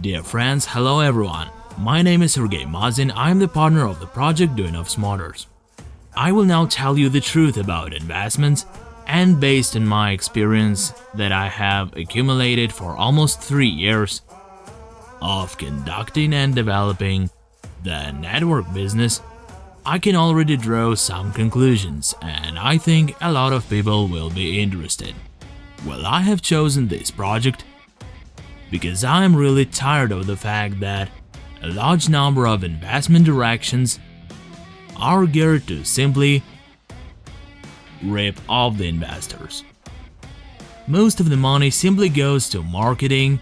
Dear friends, hello everyone. My name is Sergey Mazin. I am the partner of the project Doing of Smarters. I will now tell you the truth about investments and based on my experience that I have accumulated for almost 3 years of conducting and developing the network business, I can already draw some conclusions and I think a lot of people will be interested. Well, I have chosen this project because I am really tired of the fact that a large number of investment directions are geared to simply rip off the investors. Most of the money simply goes to marketing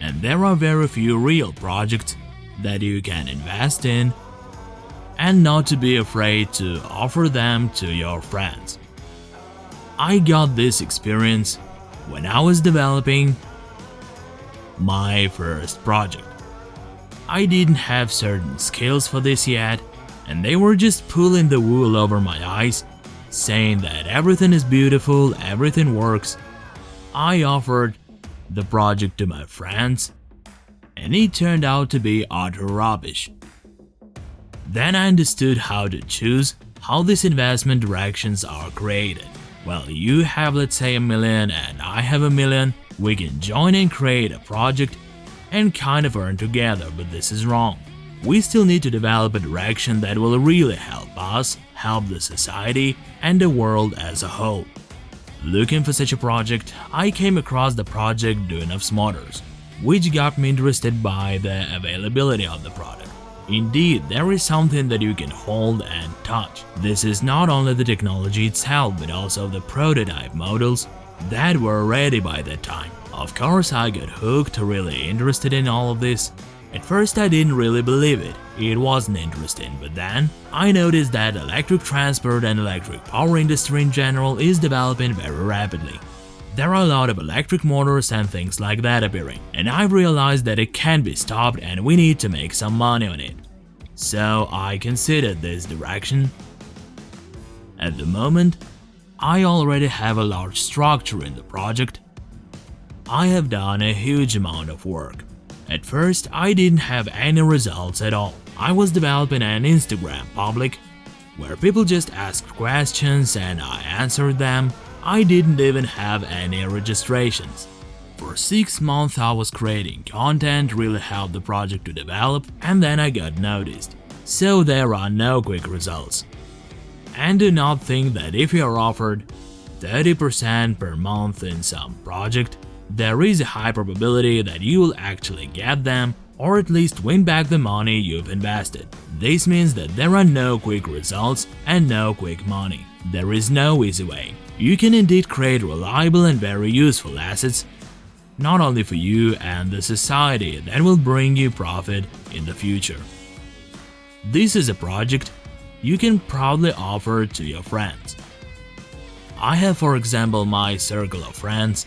and there are very few real projects that you can invest in and not to be afraid to offer them to your friends. I got this experience when I was developing my first project. I didn't have certain skills for this yet, and they were just pulling the wool over my eyes, saying that everything is beautiful, everything works. I offered the project to my friends, and it turned out to be utter rubbish. Then I understood how to choose how these investment directions are created. Well, you have let's say a million and I have a million, we can join and create a project and kind of earn together, but this is wrong. We still need to develop a direction that will really help us, help the society, and the world as a whole. Looking for such a project, I came across the project Doing of Smarters, which got me interested by the availability of the product. Indeed, there is something that you can hold and touch. This is not only the technology itself, but also the prototype models that were ready by that time. Of course, I got hooked, really interested in all of this. At first I didn't really believe it, it wasn't interesting, but then I noticed that electric transport and electric power industry in general is developing very rapidly. There are a lot of electric motors and things like that appearing, and I realized that it can be stopped and we need to make some money on it. So I considered this direction. At the moment, I already have a large structure in the project. I have done a huge amount of work. At first, I didn't have any results at all. I was developing an Instagram public where people just asked questions and I answered them. I didn't even have any registrations. For 6 months I was creating content, really helped the project to develop, and then I got noticed. So there are no quick results. And do not think that if you are offered 30% per month in some project, there is a high probability that you will actually get them or at least win back the money you've invested. This means that there are no quick results and no quick money. There is no easy way. You can indeed create reliable and very useful assets, not only for you and the society that will bring you profit in the future. This is a project you can proudly offer to your friends. I have for example my circle of friends,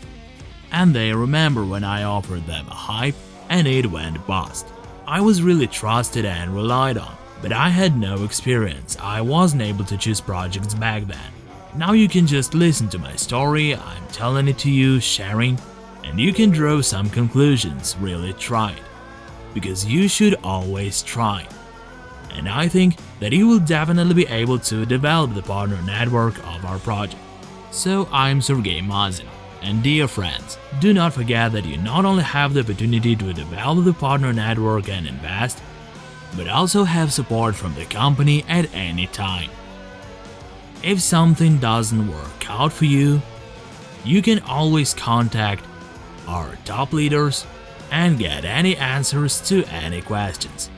and they remember when I offered them a hype and it went bust. I was really trusted and relied on, but I had no experience, I wasn't able to choose projects back then. Now you can just listen to my story, I'm telling it to you, sharing, and you can draw some conclusions, really try it. Because you should always try and I think that you will definitely be able to develop the partner network of our project. So I'm Sergey Mazin, and dear friends, do not forget that you not only have the opportunity to develop the partner network and invest, but also have support from the company at any time. If something doesn't work out for you, you can always contact our top leaders and get any answers to any questions.